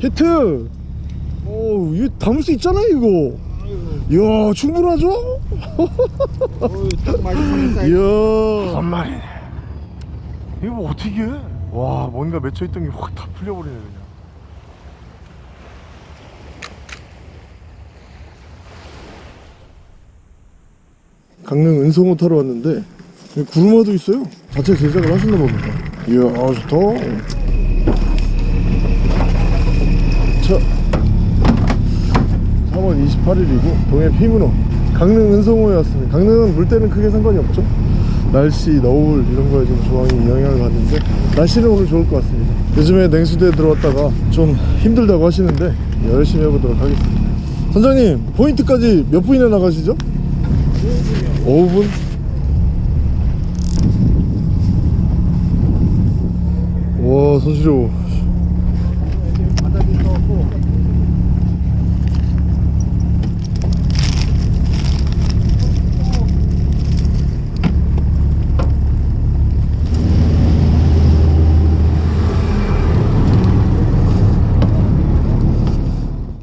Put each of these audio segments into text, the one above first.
히트! 오 이거 담을 수 있잖아 이거. 이야 충분하죠? 이야. 한 마리네. 이거 뭐 어떻게 해? 와 뭔가 맺혀있던 게 확 다 풀려버리네 그냥. 강릉 은성호 타러 왔는데 여기 구르마도 있어요. 자체 제작을 하셨나 봅니다. 이야 아, 좋다 자 3월 28일이고 동해 피문호. 강릉 은성호에 왔습니다. 강릉은 물때는 크게 상관이 없죠. 날씨, 너울 이런 거에 좀 조항이 영향을 받는데 날씨는 오늘 좋을 것 같습니다. 요즘에 냉수대에 들어왔다가 좀 힘들다고 하시는데 열심히 해보도록 하겠습니다. 선장님 포인트까지 몇 분이나 나가시죠? 5분? 와 손시려워 바닥이 떠갖고.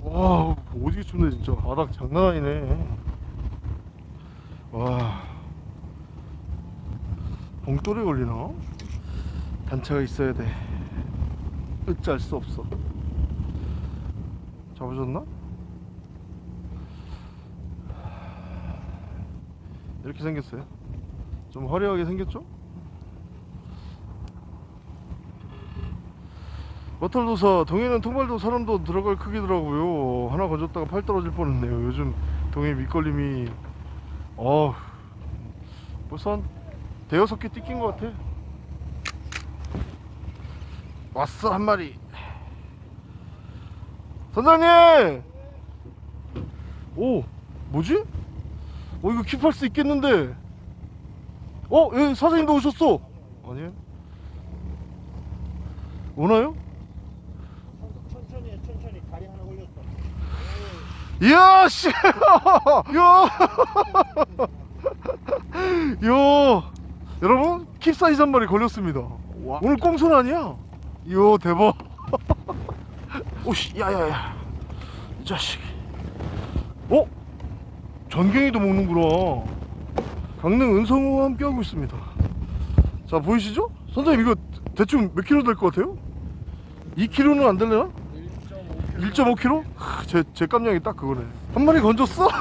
와 오지게 춥네 진짜 바닥 장난 아니네 와 봉돌에 걸리나? 단차가 있어야 돼 어찌할 수 없어 잡으셨나? 이렇게 생겼어요 좀 화려하게 생겼죠? 머털도사 동해는 통발도 사람도 들어갈 크기더라고요 하나 건졌다가 팔 떨어질 뻔했네요 요즘 동해 밑걸림이 어 벌써 한 대여섯 개 띠낀 것 같아 왔어 한 마리 선장님 오 뭐지? 어 이거 킵할 수 있겠는데 어? 예 사장님도 오셨어 아니에요? 오나요? 천천히 해, 천천히. 다리 하나 올렸어. 이야 씨 이야 이야 여러분 킵사이즈 한 마리 걸렸습니다 와. 오늘 꽁손 아니야 이야 대박 오씨 야야야 이 자식 어? 전갱이도 먹는구나 강릉 은성우와 함께하고 있습니다 자 보이시죠? 선생님 이거 대충 몇 킬로 될 것 같아요? 2킬로는 안 될래나? 1.5kg? 제, 제 깜냥이 딱 그거네. 한 마리 건졌어?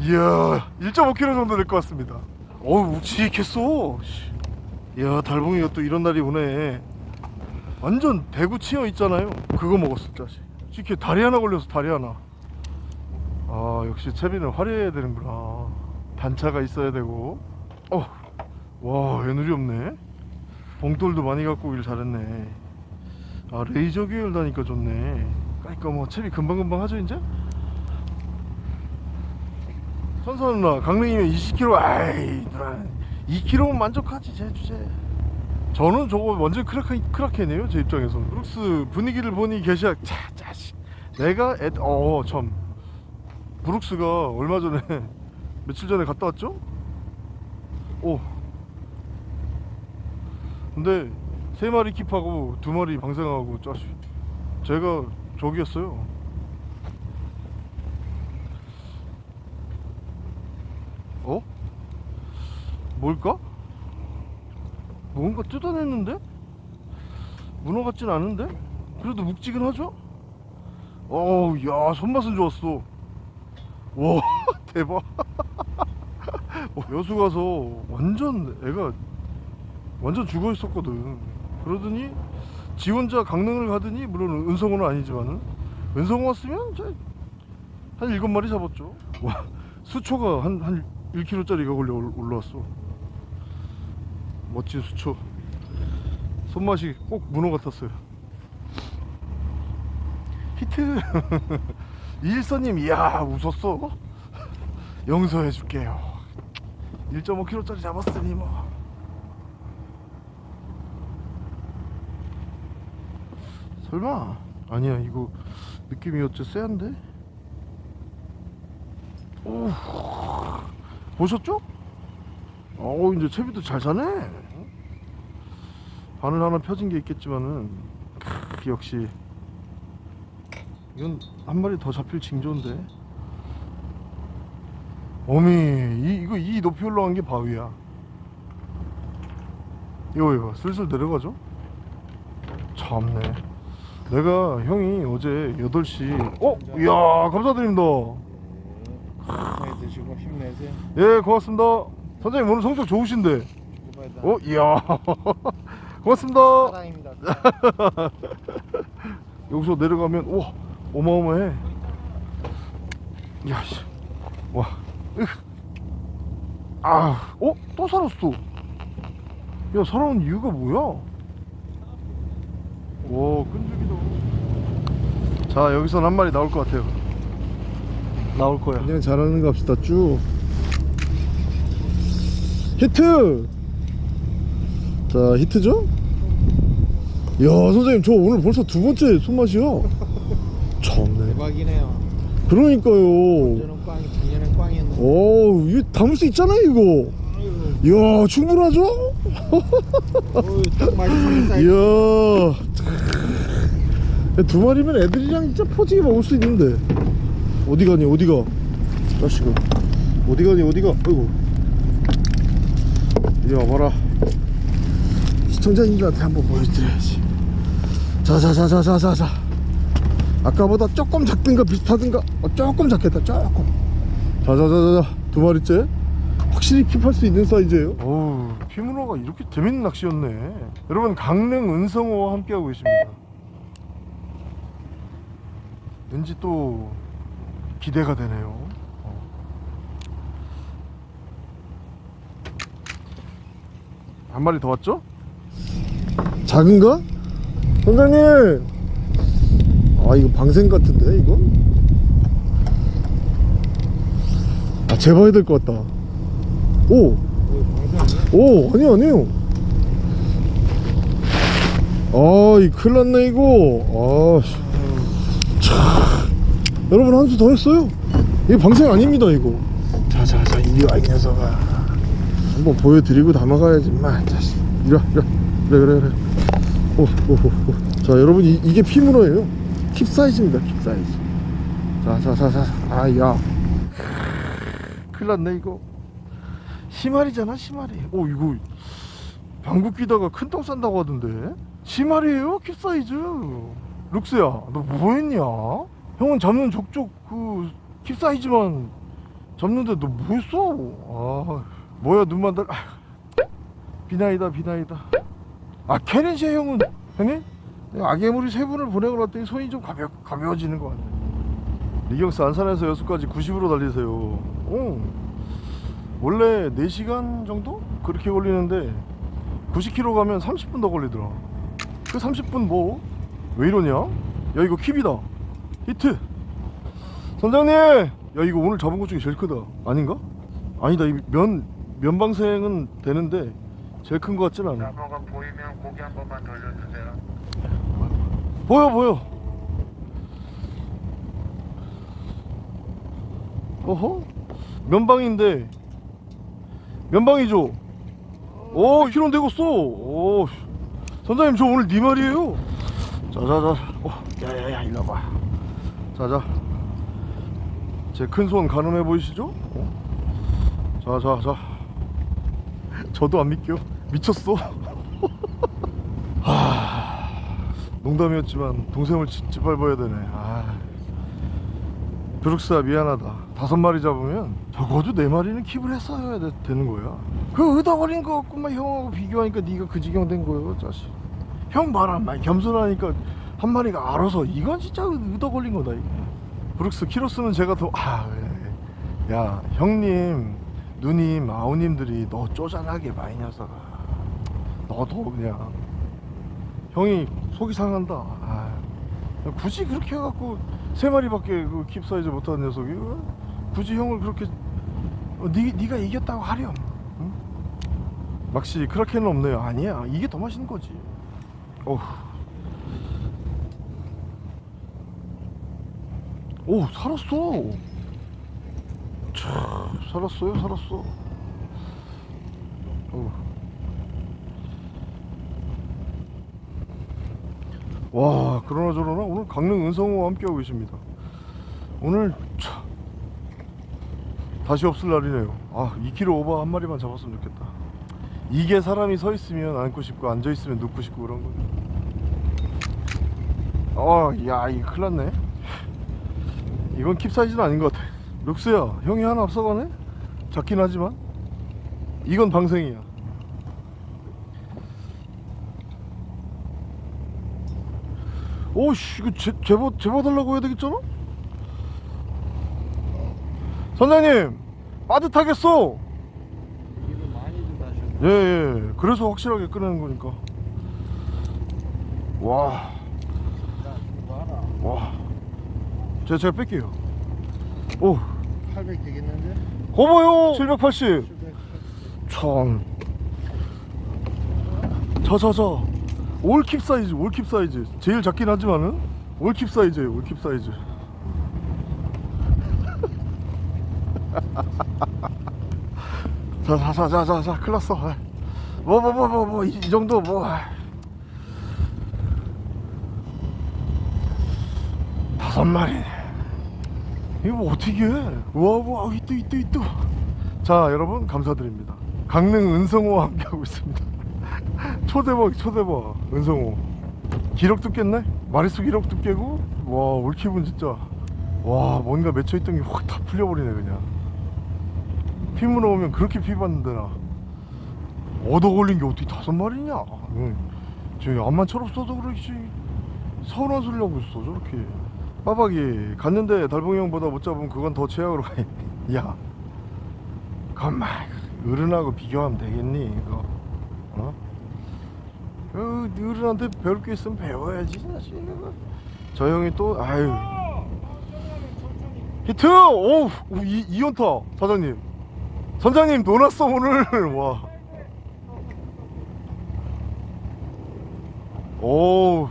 이야 1.5kg 정도 될 것 같습니다. 어우 묵직했어. 씨. 이야 달봉이가 또 이런 날이 오네. 완전 대구 치어 있잖아요. 그거 먹었을 자식. 이렇게 다리 하나 걸려서 다리 하나. 아 역시 채비는 화려해야 되는구나. 단차가 있어야 되고. 어와 애누리 없네? 봉돌도 많이 갖고 오길 잘했네 아 레이저 계열 다니까 좋네. 그러니까 뭐 채비 금방금방 하죠 이제? 선사 누나 강릉이면 20km 아이 누나. 2km면 만족하지 제 주제. 저는 저거 완전 크라케, 크라케네요 제 입장에서는. 브룩스 분위기를 보니 계시야 자 자식. 내가 어참 브룩스가 얼마 전에 며칠 전에 갔다 왔죠? 오. 근데 세 마리 킵하고 두 마리 방생하고 짜식 제가 저기였어요 어? 뭘까? 뭔가 뜯어냈는데? 문어 같진 않은데? 그래도 묵직은 어우 야 손맛은 좋았어 와 대박 어, 여수 가서 완전 애가 완전 죽어 있었거든 그러더니 지 혼자 강릉을 가더니 물론 은성호는 아니지만은 은성호 왔으면 한 일곱 마리 잡았죠. 와 수초가 한, 한 1kg짜리가 걸려 올- 올라왔어. 멋진 수초. 손맛이 꼭 문어 같았어요. 히트! 이일서님 이야 웃었어. 용서해 줄게요. 1.5kg짜리 잡았으니 뭐 설마? 아니야 이거 느낌이 어째 쎄한데? 오 보셨죠? 어 이제 채비도 잘 사네. 바늘 하나 펴진 게 있겠지만은 크, 역시. 이건 한 마리 더 잡힐 징조인데. 어미 이, 이거 이 높이 올라간 게 바위야. 이거 이거 슬슬 내려가죠? 참네 내가 형이 어제 8시 어? 이야 감사드립니다 많이 드시고 힘내세요. 예 고맙습니다 선생님 오늘 성적 좋으신데. 어? 이야 고맙습니다 사랑입니다. 여기서 내려가면 와 어마어마해 야씨 와 으. 아, 어? 또 살았어 야 살아온 이유가 뭐야 와 끈질기다 자 여기선 한 마리 나올 것 같아요. 나올 거야. 그냥 잘하는 거 합시다 쭉. 히트! 자 히트죠? 야 선생님 저 오늘 벌써 두 번째 손맛이요? 참네. 대박이네요. 그러니까요. 저는 꽝이 작년엔 꽝이었는데. 오 이거 담을 수 있잖아요 이거. 이야 충분하죠? 어우. 이야 두 마리면 애들이랑 진짜 포지게 먹을 수 있는데. 어디 가니 어디 가? 자식아 어디 가니 어디 가? 아이고. 이리 와봐라. 시청자님들한테 한번 보여드려야지. 자자자자자자자. 아까보다 조금 작든가 비슷하든가 어, 조금 작겠다 조금. 자자자자자. 두 마리째? 확실히 킵할 수 있는 사이즈예요? 어우 피문어가 이렇게 재밌는 낚시였네. 여러분 강릉 은성어와 함께하고 계십니다 왠지 또 기대가 되네요 어. 한 마리 더 왔죠? 작은가? 선장님 아 이거 방생 같은데 이거? 아 재봐야 될 것 같다 오! 오 아니요 아니요 아이 큰일 났네 이거 아 참. 여러분 한 수 더 했어요? 이거 방생 아닙니다 이거. 자자자 이리 와이 녀석아. 한번 보여드리고 담아가야지 마 자식 이리 와 이리 와. 그래 그래 그래. 오, 오, 오, 오. 자 여러분 이, 이게 피문어예요. 킵 사이즈입니다 킵 사이즈. 자자자자 아야. 큰일 났네 이거. 시마리잖아 시마리. 오 이거 방구 끼다가 큰 똥 싼다고 하던데. 시마리에요 킵 사이즈 룩스야 너 뭐했냐 형은 잡는 족족 그 킵 사이즈만 잡는데 너 뭐했어 아 뭐야 눈만 달 아, 비나이다 비나이다 아 캐렌시아 형은 형님 아괴물이 세 분을 보내고 났더니 손이 좀 가벼, 가벼워지는 것 같네 리경스 안산에서 여수까지 90으로 달리세요 어. 원래 4시간 정도? 그렇게 걸리는데 90km 가면 30분 더 걸리더라 그 30분 뭐? 왜 이러냐? 야 이거 킵이다. 히트. 선장님! 야 이거 오늘 잡은 것 중에 제일 크다. 아닌가? 아니다 이 면 면방생은 되는데 제일 큰 것 같진 않아. 나무가 보이면 고기 한 번만 돌려주세요. 보여 보여. 어허? 면방인데. 면방이죠? 오 키로 되겠어. 오 선장님 저 오늘 네 말이에요 자자자 어, 야야야 일로 와봐. 자자. 제 큰 손 가늠해 보이시죠? 어? 자자자. 저도 안 믿겨. 미쳤어. 농담이었지만 동생을 짓- 짓밟아야 되네. 아. 브룩스야 미안하다. 다섯 마리 잡으면 적어도 네 마리는 킵을 했어야 되, 되는 거야. 그 의다버린 거 갖고만 형하고 비교하니까 네가 그 지경 된 거예요 자식 형 말한말 겸손하니까 한 마리가 알아서 이건 진짜 의도 걸린 거다 브룩스 키로수는 제가 더아 그래. 야 형님 누님 아우님들이 너 쪼잔하게 많이 녀석아 너도 그냥 형이 속이 상한다. 아, 굳이 그렇게 해갖고 세 마리밖에 그 킵 사이즈 못하는 녀석이 어? 굳이 형을 그렇게 어, 니, 네가 이겼다고 하렴. 응? 막시 크라켄은 없네요. 아니야. 이게 더 맛있는 거지. 어후. 오 살았어. 참 살았어요 살았어. 어. 와 그러나 저러나 오늘 강릉 은성호와 함께하고 계십니다 오늘 차, 다시 없을 날이네요 아 2kg 오버 한 마리만 잡았으면 좋겠다 이게 사람이 서 있으면 앉고 싶고 앉아 있으면 눕고 싶고 그런 거야 어야 이거 큰일 났네. 이건 킵 사이즈는 아닌 것 같아. 룩스야 형이 하나 앞서가네? 작긴 하지만. 이건 방생이야. 오씨 이거 제, 제보 제보 달라고 해야 되겠잖아? 선장님 빠듯하겠어. 예 예. 그래서 확실하게 끄내는 거니까. 와와. 야, 좋아라. 제가, 제가 뺄게요. 오. 800 되겠는데? 거봐요. 780 700. 참 자 자 자. 올킵 사이즈 올킵 사이즈. 제일 작긴 하지만은 올킵 사이즈예요 올킵 사이즈 자자자자자 큰일 났어. 뭐 뭐 뭐 뭐 뭐 이 정도 뭐 다섯 마리네 이거 뭐 어떻게 해? 우와 이또 이또 이또 자 여러분 감사드립니다. 강릉 은성호와 함께하고 있습니다. 초대박 초대박 은성호. 기록도 깼네? 마리수 기록도 깨고? 와 올킵은 진짜? 와 뭔가 맺혀있던 게 확 다 풀려버리네 그냥 피 물어오면 그렇게 피 받는데 나. 얻어 걸린 게 어떻게 다섯 마리냐? 응. 저 암만 철없어도 그렇지. 서운한 소리 하고 있어 저렇게. 빠박이 갔는데 달봉이 형보다 못 잡으면 그건 더 최악으로 가야. 가만 어른하고 비교하면 되겠니 이거? 어? 어 어른한테 배울 게 있으면 배워야지 사실. 저 형이 또 아유. 히트! 오우 이, 이연타 사장님 선장님 놀았어 오늘 와. 오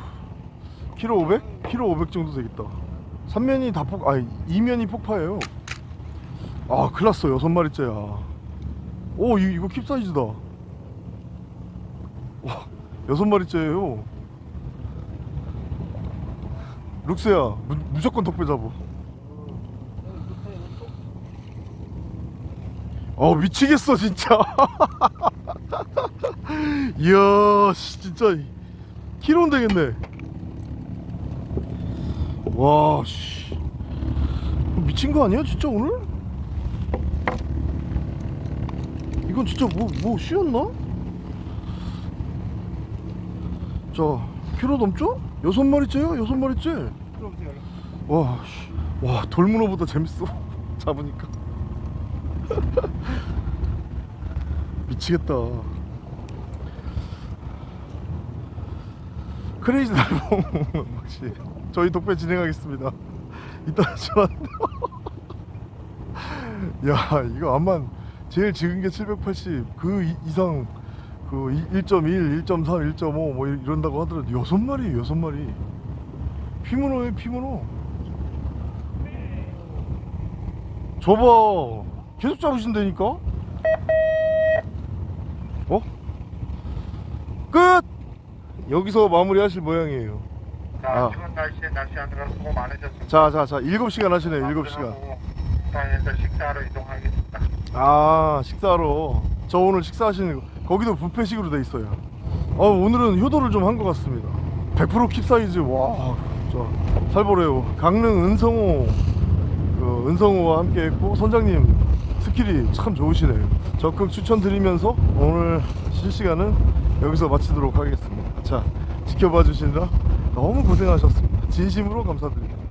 키로 500? 키로 500 정도 되겠다. 3면이 다 폭, 아니 2면이 폭파예요. 아 큰일났어. 여섯 마리째야. 오 이, 이거 킵 사이즈다. 와 여섯 마리째예요. 룩스야 무, 무조건 덕배 잡어 어 미치겠어 진짜 이야 씨, 진짜 키로는 되겠네 와 씨 미친 거 아니야 진짜 오늘? 이건 진짜 뭐, 뭐 쉬었나? 자 키로 넘죠? 여섯 마리째요? 여섯 마리째 들어보세요. 와, 씨. 와 돌문어보다 재밌어 잡으니까 미치겠다. 크레이지 달봉 혹시 저희 독배 진행하겠습니다. 이따 전화. 야 이거 암만 제일 적은 게 780 그 이상 그 1.1, 1.3, 1.5뭐 이런다고 하더라도 여섯 마리 여섯 마리. 피문어에 피문어 저봐 계속 잡으신다니까 어? 끝! 여기서 마무리 하실 모양이에요 자, 아. 추운 날씨에 낚시하느라 수고 많으셨습니다. 자자자 7시간 하시네요 7시간 부산에서 식사하러 이동하겠습니다. 아 식사하러 저 오늘 식사하시는 거 거기도 뷔페식으로 돼 있어요 어, 오늘은 효도를 좀 한 것 같습니다 100%킵 사이즈 와 살벌해요 강릉 은성호 그 은성호와 함께 했고 선장님 skill이 참 좋으시네요. 적극 추천드리면서 오늘 실시간은 여기서 마치도록 하겠습니다. 자 지켜봐 주시느라 너무 고생하셨습니다. 진심으로 감사드립니다